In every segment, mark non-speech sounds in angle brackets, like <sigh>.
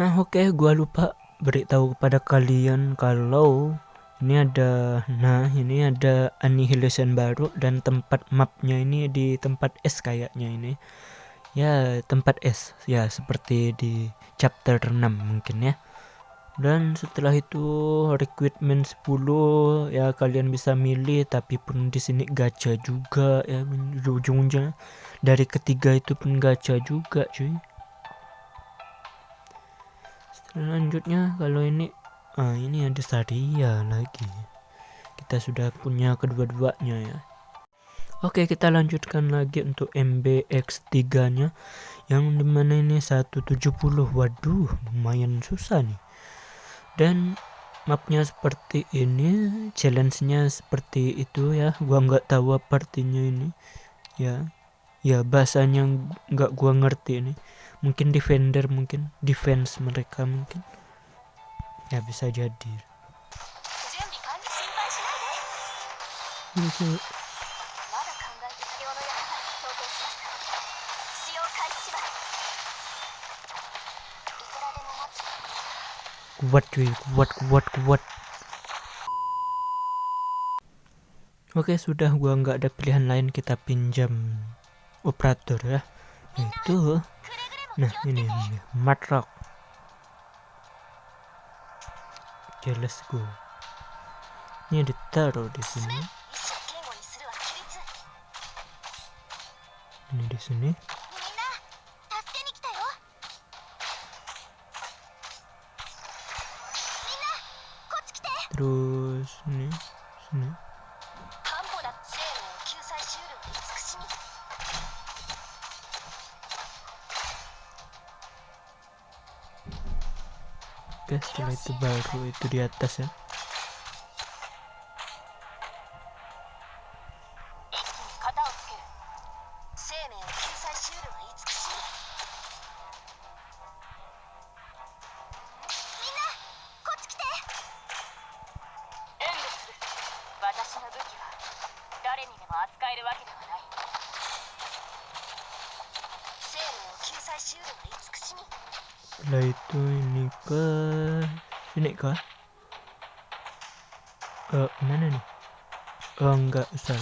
Nah oke okay, gua lupa beritahu kepada kalian kalau ini ada nah ini ada annihilation baru dan tempat mapnya ini di tempat S kayaknya ini. Ya tempat S. Ya seperti di chapter 6 mungkin ya. Dan setelah itu recruitment 10 ya kalian bisa milih tapi pun di sini gacha juga ya ujung-ujungnya. Dari ketiga itu pun gacha juga cuy selanjutnya kalau ini ah ini ada Saria lagi. Kita sudah punya kedua-duanya ya. Oke kita lanjutkan lagi untuk MBX3 nya yang di mana ini 170 waduh lumayan susah nih. Dan mapnya seperti ini challenge-nya seperti itu ya. Gua nggak tahu apa artinya ini. Ya ya bahasanya nggak gua ngerti ini mungkin defender mungkin defense mereka mungkin. Ya bisa jadi. Bisa. Kuat cuy. Kuat kuat kuat. Oke sudah. Gua nggak ada pilihan lain. Kita pinjam operator ya. Itu nah ini, ini matrok oke let's go. Ini ditaruh di sini. Ini di sini. Terus ini sini oke setelah itu baru itu di atas ya setelah itu ini ke? Sini kah ke mana nih oh enggak usah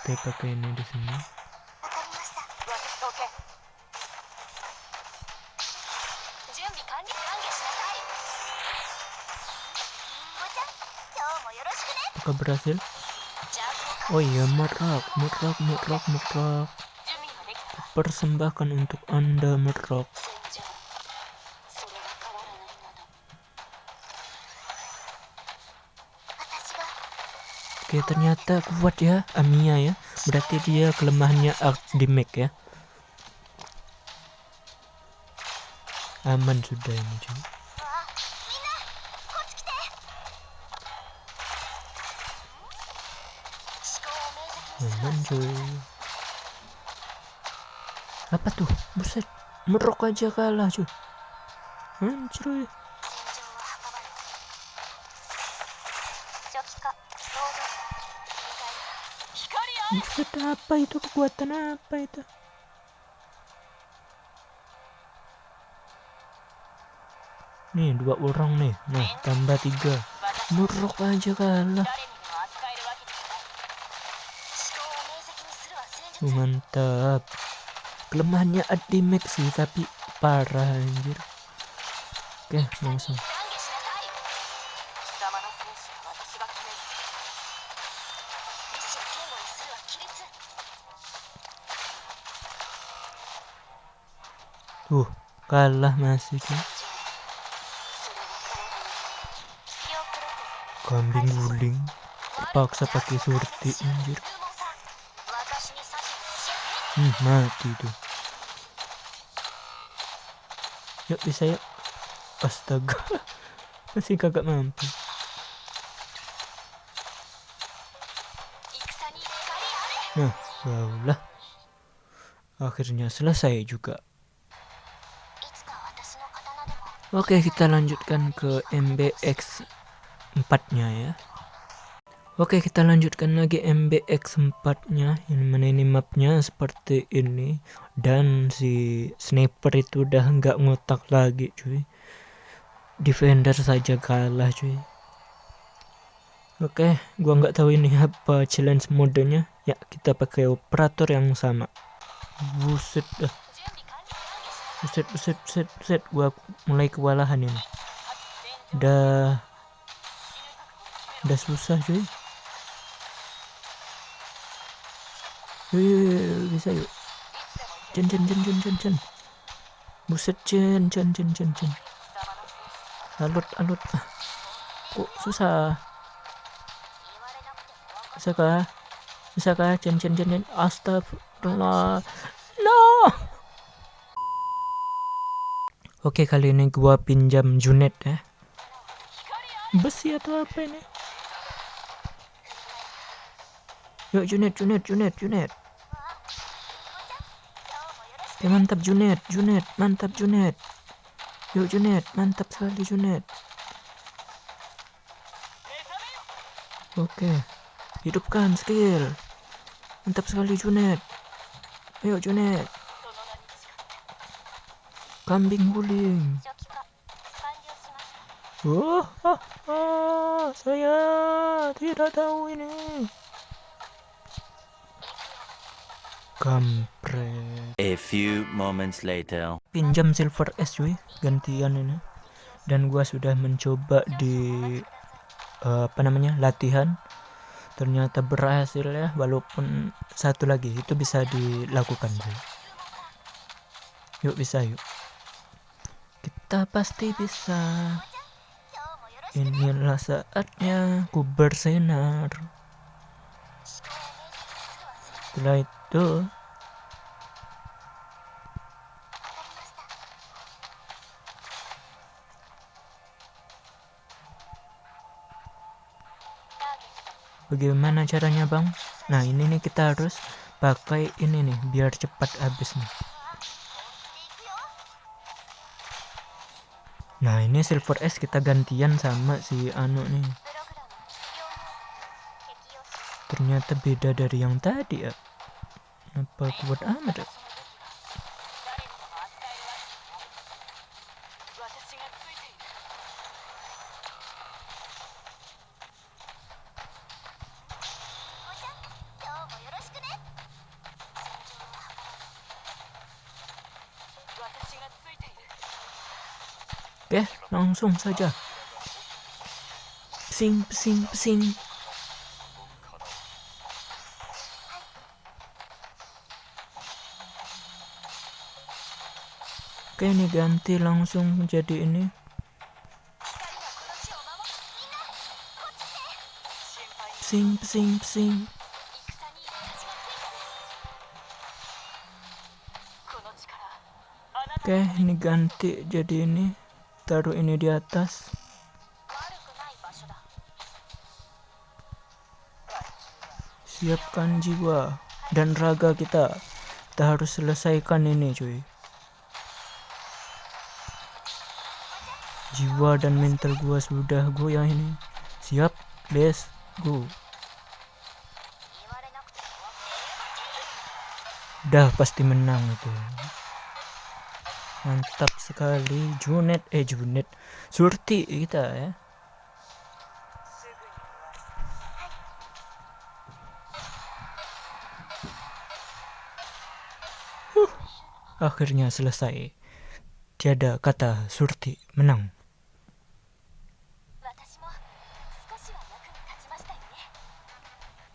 kita pakai ini di sini. Apakah berhasil? Oh iya merak merak merak merak persembahkan untuk anda merak Oke ternyata kuat ya Amia ya. Berarti dia kelemahannya damage ya. Aman sudah ini cuy Aman cuy. Apa tuh? Buset Merok aja kalah cuy. Anjir Buset apa itu kekuatan apa itu? Nih dua orang nih, nah tambah tiga, muruk aja kalah. Mantap. Kelemahannya Adimax sih tapi parah anjir. Oke langsung. Tuh, kalah masih kan. Kambing guling dipaksa pakai surti anjir. Hmm, mati tuh. Yuk bisa yuk. Astaga. <laughs> Masih kagak mampu. Nah, lah. Akhirnya selesai juga. Oke kita lanjutkan ke MBX 4 nya ya. Oke kita lanjutkan lagi MBX 4 nya Ini mana ini mapnya seperti ini. Dan si sniper itu udah nggak ngotak lagi cuy. Defender saja kalah cuy. Oke gua nggak tahu ini apa challenge modenya. Ya kita pakai operator yang sama. Buset dah Buset buset buset buset Gua mulai kewalahan ini Udah Udah susah cuy Yuk, bisa yuk. Jen, jen, jen, jen, jen, jen. Buset, jen, jen, jen, jen, jen. Alut, alut. Kok susah? Bisa kah? Bisa kah? Jen, jen, jen, jen. Astagfirullah. Oke, kali ini gua pinjam Junet ya. Besi atau apa ini? Yuk Junet, Junet, Junet, Junet. Oke, mantap Junet, Junet, mantap Junet. Yuk Junet, mantap sekali Junet. Oke, hidupkan skill. Mantap sekali Junet. Ayo Junet. Kambing guling. Oh, oh, oh, saya tidak tahu ini. Kampret. A few moments later. Pinjam silver S cuy, gantian ini. Dan gua sudah mencoba di uh, apa namanya latihan. Ternyata berhasil ya, walaupun satu lagi itu bisa dilakukan cuy. Yuk bisa yuk. Kita pasti bisa. Inilah saatnya ku bersinar. Setelah itu bagaimana caranya bang nah ini nih kita harus pakai ini nih biar cepat habis nih nah ini silver S kita gantian sama si anu nih ternyata beda dari yang tadi ya apa kuat amat ya? Langsung saja. Pesing, pesing, pesing. Oke, ini ganti langsung jadi ini. Pesing, pesing, pesing. Oke, ini ganti jadi ini. Taruh ini di atas. Siapkan jiwa dan raga kita. Kita harus selesaikan ini, cuy. Jiwa dan mental gua sudah goyah ini. Siap, let's go. Dah pasti menang itu mantap sekali. Junet eh Junet. Surti kita ya. Huh, akhirnya selesai. Tiada kata Surti menang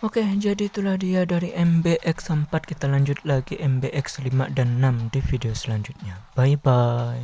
Oke, jadi itulah dia dari MBX4. Kita lanjut lagi MBX5 dan 6 di video selanjutnya. Bye-bye.